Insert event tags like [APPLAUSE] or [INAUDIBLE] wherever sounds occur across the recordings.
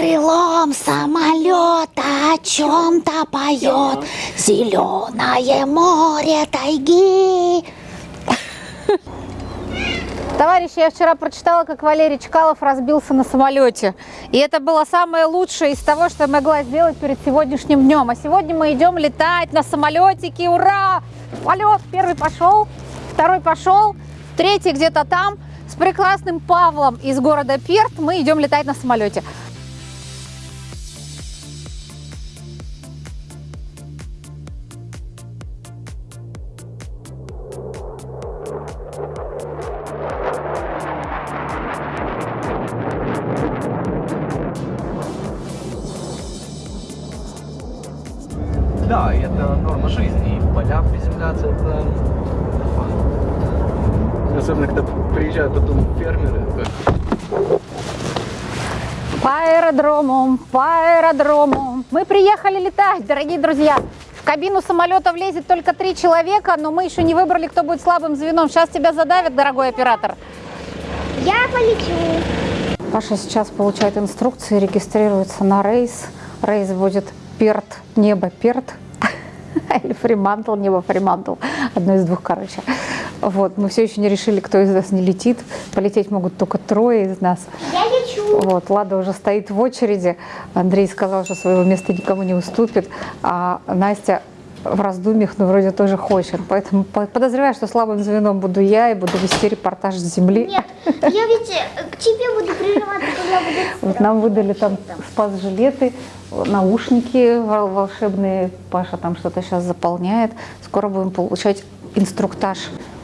крылом самолета о чем-то поет зеленое море тайги. Товарищи, я вчера прочитала, как Валерий Чкалов разбился на самолете. И это было самое лучшее из того, что я могла сделать перед сегодняшним днем. А сегодня мы идем летать на самолетике. Ура! Полет первый пошел, второй пошел, третий где-то там. С прекрасным Павлом из города Перт мы идем летать на самолете. Да, это норма жизни. И в поля приземляться это. Особенно, когда приезжают потом фермеры. По аэродрому, по аэродрому. Мы приехали летать, дорогие друзья. В кабину самолета влезет только три человека, но мы еще не выбрали, кто будет слабым звеном. Сейчас тебя задавят, дорогой оператор. Я полечу. Паша сейчас получает инструкции, регистрируется на рейс. Рейс будет Перт, небо Перт. [LAUGHS] Или Фримантл, небо Фримантл. Одно из двух, короче. Вот, мы все еще не решили, кто из нас не летит. Полететь могут только трое из нас. Я лечу. Вот, Лада уже стоит в очереди. Андрей сказал, что своего места никому не уступит. А Настя в раздумьях, но вроде тоже хочет. Поэтому по- подозреваю, что слабым звеном буду я и буду вести репортаж с земли. Нет, я ведь э, к тебе буду прижиматься, когда будет [LAUGHS] Вот нам выдали там спас-жилеты, наушники вол- волшебные. Паша там что-то сейчас заполняет. Скоро будем получать инструктаж.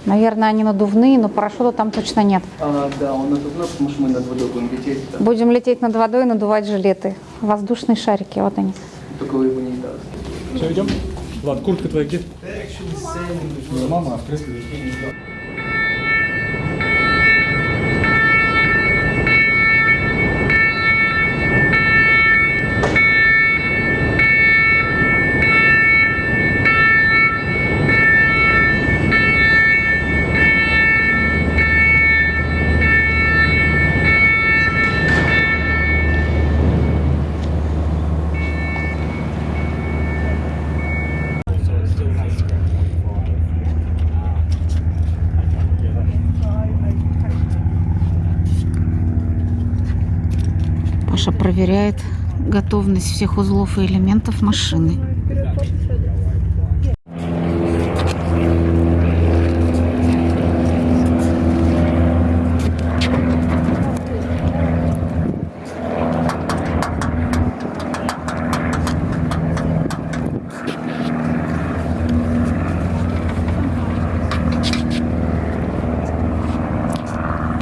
Наверное, они надувные, но парашюта там точно нет. А, да, он надувной, потому что мы над водой будем лететь. да. Будем лететь над водой и надувать жилеты. Воздушные шарики, вот они. Только вы его не даст. Все, идем? Влад, куртка твоя где? Мама, а проверяет готовность всех узлов и элементов машины.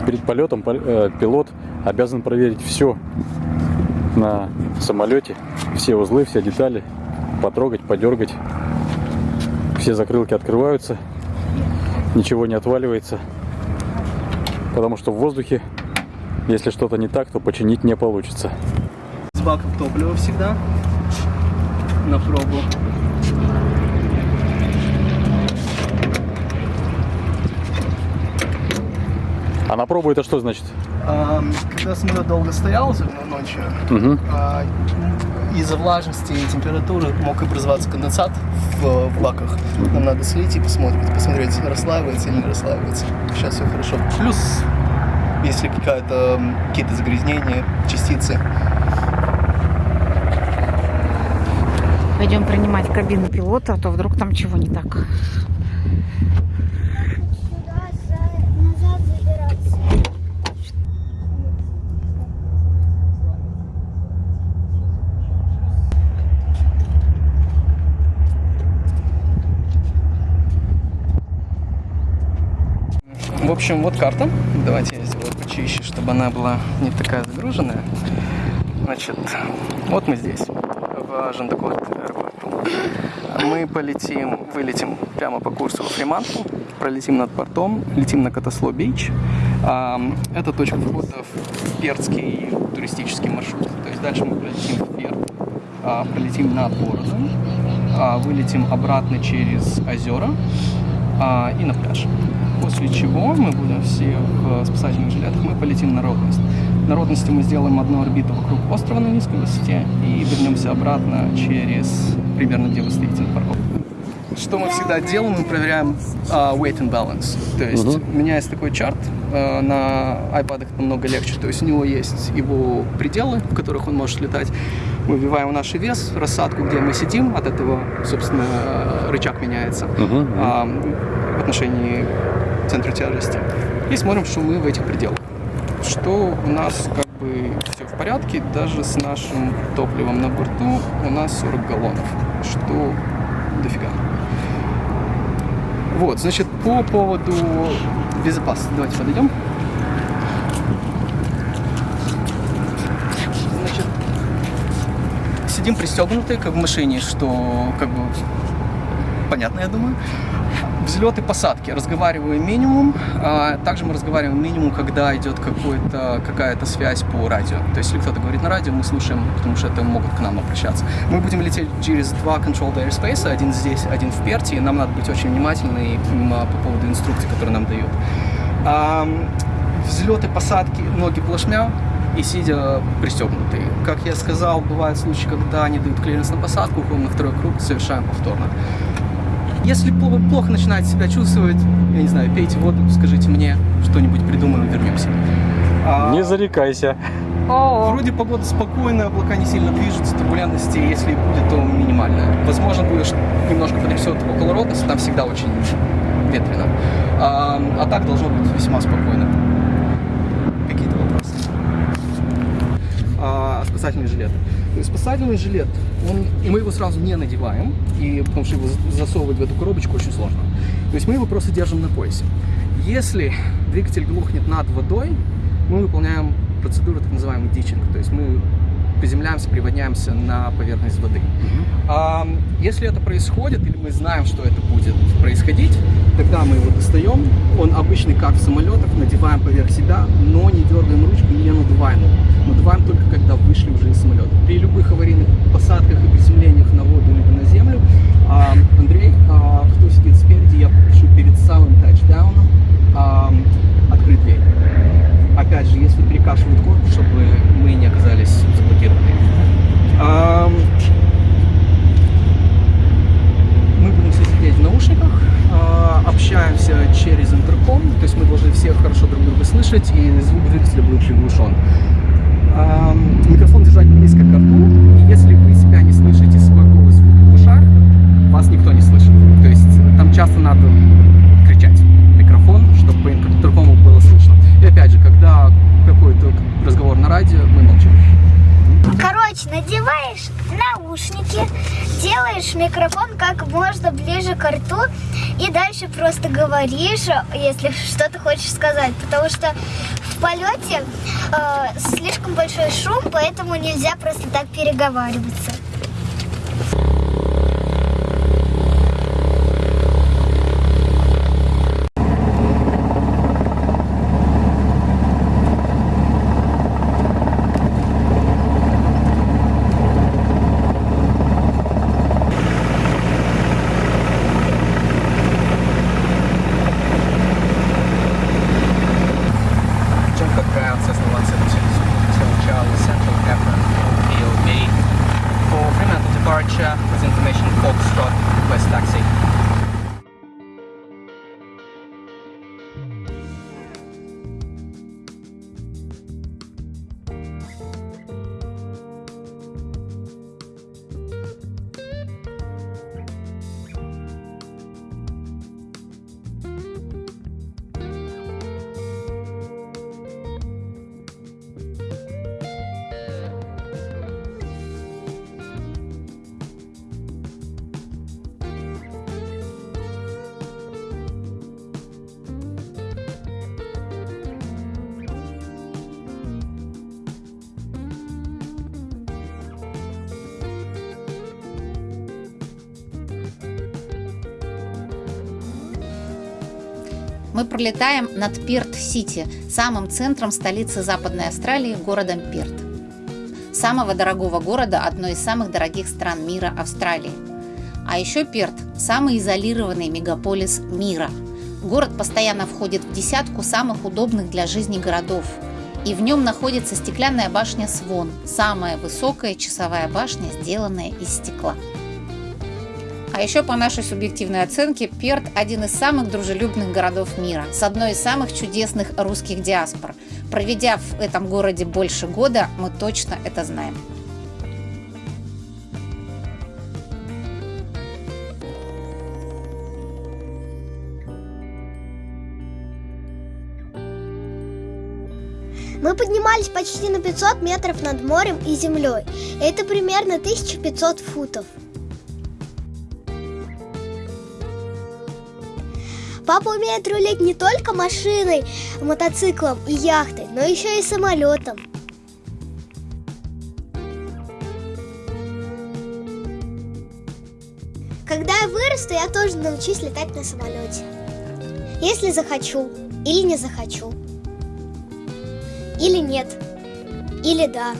Перед полетом пол- э, пилот обязан проверить все на самолете, все узлы, все детали, потрогать, подергать. Все закрылки открываются, ничего не отваливается, потому что в воздухе, если что-то не так, то починить не получится. С баком топлива всегда. На пробу. А на пробу это что значит? А, когда самолет долго стоял, ночью, а, из-за влажности и температуры мог образоваться конденсат в, в баках. Нам надо слить и посмотреть, посмотреть, расслаивается или не расслаивается. Сейчас все хорошо. Плюс, если какие-то загрязнения, частицы, Пойдем принимать кабину пилота, а то вдруг там чего не так. Общем, вот карта. Давайте я сделаю почище, чтобы она была не такая загруженная. Значит, вот мы здесь, в Жандакот аэропорту. Мы полетим, вылетим прямо по курсу в Фриманту, пролетим над портом, летим на Катасло Бич. Это точка входа в Пердский туристический маршрут. То есть дальше мы полетим в Перт, а, пролетим над городом, а, вылетим обратно через озера а, и на пляж. После чего мы будем все в спасательных жилетах, мы полетим на Роуднест. народности мы сделаем одну орбиту вокруг острова на низкой высоте и вернемся обратно через примерно где вы стоите на парковке. Что мы всегда делаем, мы проверяем а, weight and balance. То есть у меня есть такой чарт, а, на iPad намного легче. То есть у него есть его пределы, в которых он может летать. Мы вбиваем наш вес, рассадку, где мы сидим, от этого, собственно, рычаг меняется а, в отношении центра тяжести. И смотрим, что мы в этих пределах. Что у нас как бы все в порядке, даже с нашим топливом на борту у нас 40 галлонов, что дофига. Вот, значит, по поводу безопасности. Давайте подойдем. Значит, сидим пристегнутые, как в машине, что как бы понятно, я думаю. Взлеты, посадки. Разговариваем минимум. А также мы разговариваем минимум, когда идет какая-то связь по радио. То есть, если кто-то говорит на радио, мы слушаем, потому что это могут к нам обращаться. Мы будем лететь через два controlled airspace, один здесь, один в Перте, и нам надо быть очень внимательны по поводу инструкций, которые нам дают. А, взлеты, посадки, ноги плашмя, и сидя пристегнутые. Как я сказал, бывают случаи, когда они дают клиренс на посадку, уходим на второй круг, совершаем повторно. Если плохо начинаете себя чувствовать, я не знаю, пейте воду, скажите мне, что-нибудь придумаем, вернемся. А, Не зарекайся. О, Вроде погода спокойная, облака не сильно движутся, турбулентности, если и будет, то минимальная. Возможно, будет немножко потрясет около Ротоса, там всегда очень ветрено. А, а так должно быть весьма спокойно. Какие-то вопросы? А, спасательный жилет. Есть спасательный жилет, он, и мы его сразу не надеваем, и, потому что его засовывать в эту коробочку очень сложно. То есть мы его просто держим на поясе. Если двигатель глухнет над водой, мы выполняем процедуру так называемый дичинг, то есть мы приземляемся, приводняемся на поверхность воды. А, если это происходит, или мы знаем, что это будет происходить, тогда мы его достаем, он обычный, как в самолетах, надеваем поверх себя, но не дергаем ручку, не надуваем его. Надуваем только, когда вышли уже из самолета. При любых аварийных посадках и приземлениях на воду либо на землю, Андрей, а, кто сидит спереди, я попрошу перед самым тачдауном открыть дверь. Опять же, если перекашивает корпус, чтобы мы не оказались заблокированы. Ам, Мы будем все сидеть в наушниках, а, общаемся через интерком, то есть мы должны все хорошо друг друга слышать, и звук двигателя будет приглушен. Микрофон держать близко к рту, и если вы себя не слышите своего звука в ушах, вас никто не слышит. То есть там часто надо кричать в микрофон, чтобы интеркому было слышно. И опять же, когда какой-то разговор на радио, мы молчим. Короче, надеваешь наушники, делаешь микрофон как можно ближе к рту и дальше просто говоришь, если что-то хочешь сказать. Потому что в полете э, слишком большой шум, поэтому нельзя просто так переговариваться. Мы пролетаем над Перт-Сити, самым центром столицы Западной Австралии, городом Перт. Самого дорогого города одной из самых дорогих стран мира Австралии. А еще Перт – самый изолированный мегаполис мира. Город постоянно входит в десятку самых удобных для жизни городов. и в нем находится стеклянная башня Свон, самая высокая часовая башня, сделанная из стекла. А еще по нашей субъективной оценке Перт – один из самых дружелюбных городов мира, с одной из самых чудесных русских диаспор. Проведя в этом городе больше года, мы точно это знаем. Мы поднимались почти на 500 метров над морем и землей. Это примерно 1500 футов. Папа умеет рулить не только машиной, мотоциклом и яхтой, но еще и самолетом. Когда я вырасту, я тоже научусь летать на самолете. Если захочу или не захочу. Или нет. Или да.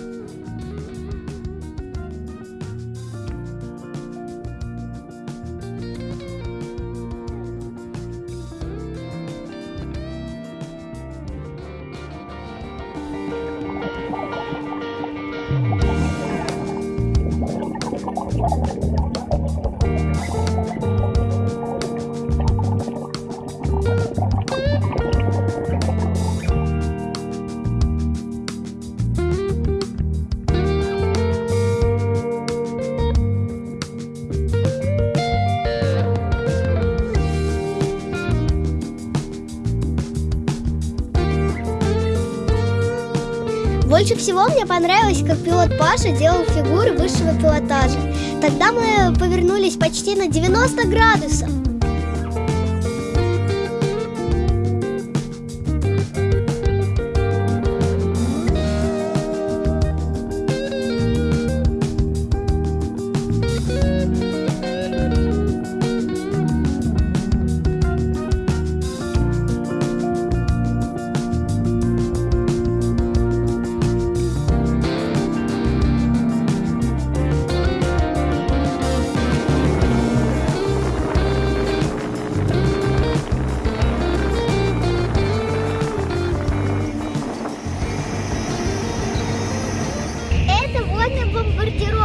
Больше всего мне понравилось, как пилот Паша делал фигуры высшего пилотажа. Тогда мы повернулись почти на 90 градусов.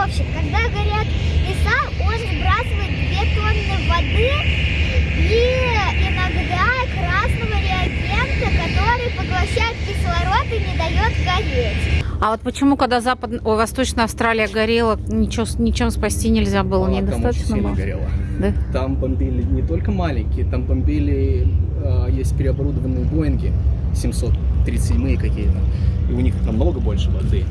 Бомбардировщик. Когда горят леса, он сбрасывает 2 тонны воды и иногда красного реагента, который поглощает кислород и не дает гореть. А вот почему, когда Запад... Ой, Восточная Австралия горела, ничего, ничем спасти нельзя было, Она там очень недостаточно сильно было? горела. Да? Там бомбили не только маленькие, там бомбили, э, есть переоборудованные Боинги 737 какие-то. И у них намного больше воды.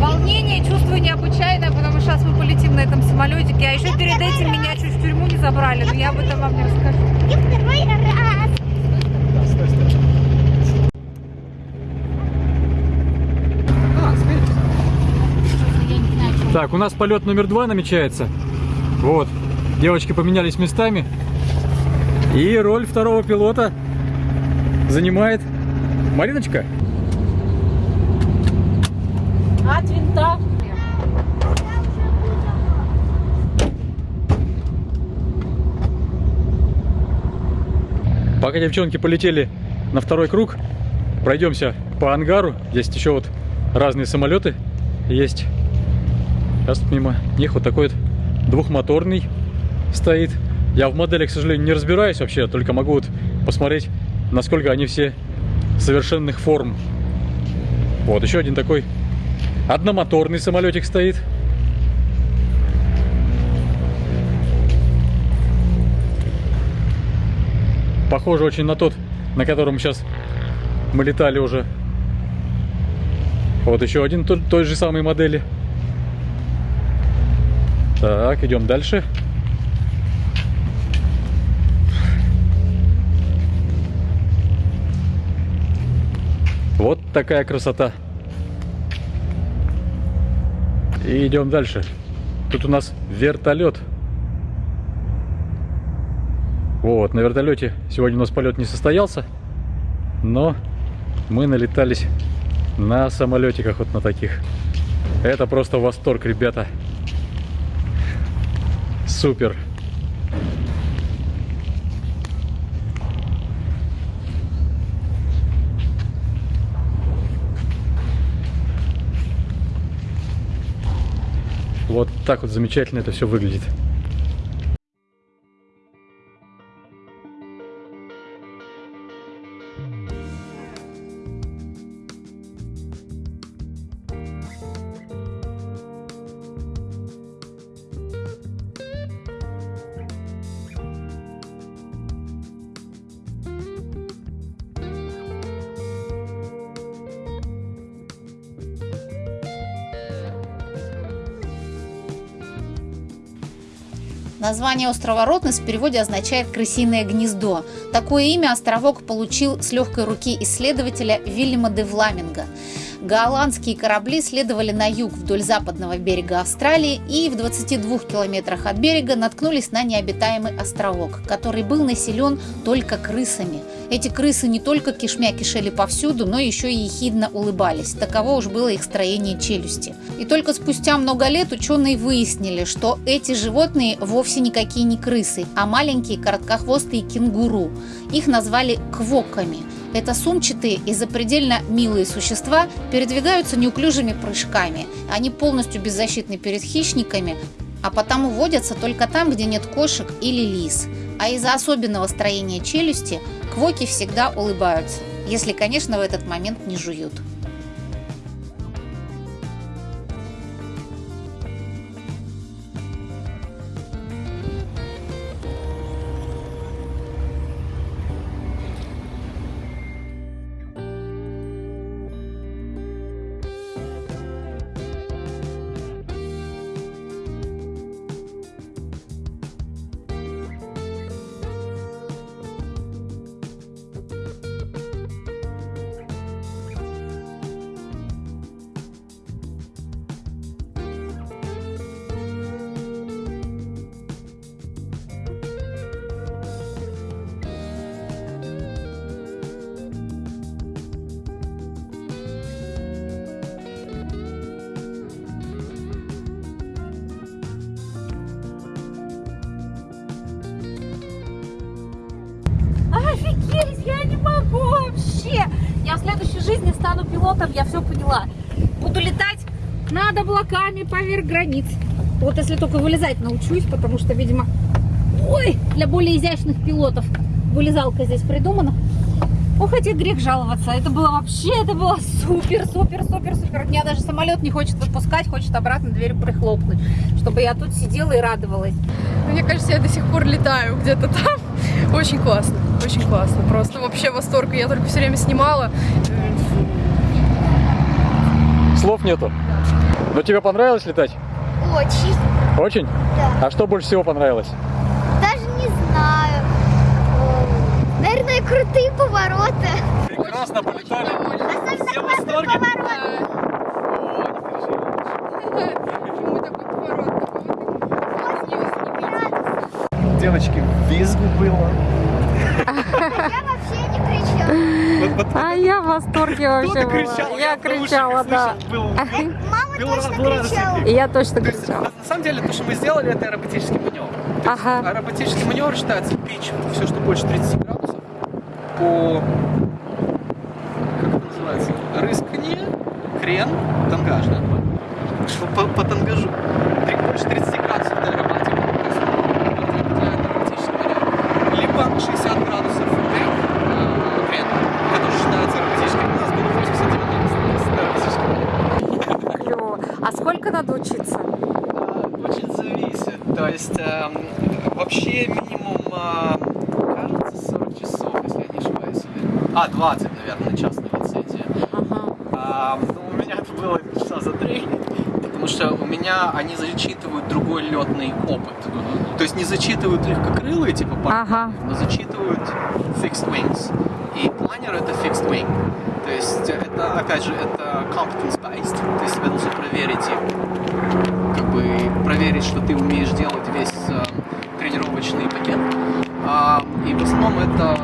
Волнение чувствую необычайное, потому что сейчас мы полетим на этом самолетике, а еще перед этим меня чуть в тюрьму не забрали, но я об этом вам не расскажу. Второй раз. Так, у нас полет номер два намечается. Вот. Девочки поменялись местами. И роль второго пилота занимает Мариночка. От винта. Пока девчонки полетели на второй круг, пройдемся по ангару. Здесь еще вот разные самолеты есть. Сейчас мимо них вот такой вот двухмоторный стоит. Я в моделях, к сожалению, не разбираюсь вообще, только могу вот посмотреть, насколько они все совершенных форм. Вот, еще один такой одномоторный самолетик стоит. Похоже очень на тот, на котором сейчас мы летали уже. Вот еще один той, той же самой модели. Так, идем дальше. Вот такая красота. И идем дальше. Тут у нас вертолет. Вот, на вертолете сегодня у нас полет не состоялся, но мы налетались на самолетиках вот на таких. Это просто восторг, ребята. Супер. Вот так вот замечательно это все выглядит. Название острова Ротнес в переводе означает «крысиное гнездо». Такое имя островок получил с легкой руки исследователя Вильяма де Вламинга. Голландские корабли следовали на юг вдоль западного берега Австралии и в 22 километрах от берега наткнулись на необитаемый островок, который был населен только крысами. Эти крысы не только кишмя кишели повсюду, но еще и ехидно улыбались. Таково уж было их строение челюсти. И только спустя много лет ученые выяснили, что эти животные вовсе никакие не крысы, а маленькие короткохвостые кенгуру. Их назвали квоками. Это сумчатые и запредельно милые существа передвигаются неуклюжими прыжками. Они полностью беззащитны перед хищниками, а потому водятся только там, где нет кошек или лис. А из-за особенного строения челюсти квоки всегда улыбаются, если, конечно, в этот момент не жуют. Следующей жизни стану пилотом, я все поняла. Буду летать над облаками поверх границ. Вот если только вылезать научусь, потому что, видимо, ой, для более изящных пилотов вылезалка здесь придумана. Ох, хотя грех жаловаться. Это было вообще, это было супер, супер, супер, супер. Меня даже самолет не хочет отпускать, хочет обратно дверь прихлопнуть, чтобы я тут сидела и радовалась. Мне кажется, я до сих пор летаю где-то там. [LAUGHS] Очень классно, очень классно. Просто вообще восторг. Я только все время снимала. Слов нету. Но тебе понравилось летать? Очень. Очень? Да. А что больше всего понравилось? Даже не знаю. О, Наверное, крутые повороты. Прекрасно полетали. Особенно классный поворот. Ой, такой поворот. Девочки, визгу было. А я в восторге вообще была. Я кричала, да. слышал, Был, [LAUGHS] Мама точно кричала. я точно кричала. на самом деле, то, что мы сделали, это аэробатический маневр. Ага. Аэробатический маневр считается пич, все, что больше 30 градусов, по, как это называется, рысканье, крен, тангаж, да? По, по, тангажу. Больше 30 градусов это аэробатика. То есть, это определяет аэробатический маневр. Либо 60 градусов дек, э, крен, это тоже считается аэробатическим. У нас было 80-90 аэробатический маневр. Клево. А сколько надо учиться? Очень зависит. То есть эм, вообще минимум, а, кажется, 40 часов, если я не ошибаюсь. или- А, 20, наверное, частная лицензия. Ага. А, ну, у меня это было часа за три, потому что у меня они зачитывают другой летный опыт. То есть не зачитывают легкокрылые, типа Ага. но зачитывают fixed wings. И планер это fixed wing. То есть это, опять же, это competence based. То есть тебя нужно проверить как бы проверить, что ты умеешь делать весь э, тренировочный пакет. А, и в основном это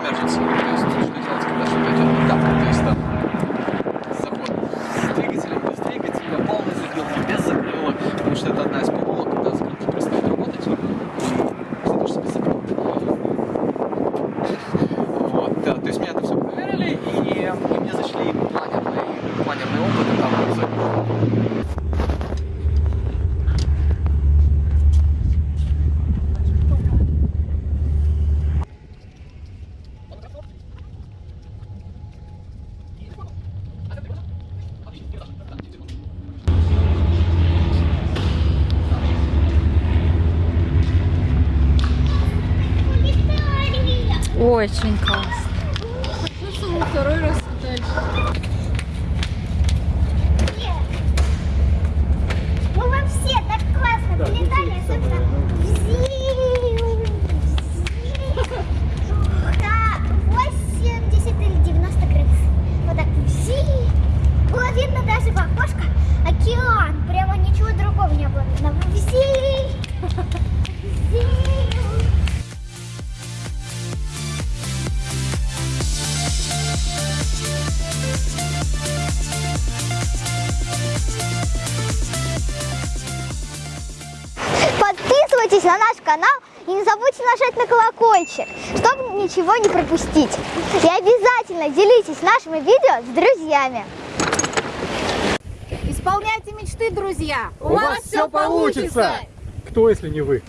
emergency. То есть и мне зашли планерные, планерные опыты там очень. Колокольчик, чтобы ничего не пропустить. И обязательно делитесь нашими видео с друзьями. Исполняйте мечты, друзья! У вас всё получится! Кто, если не вы?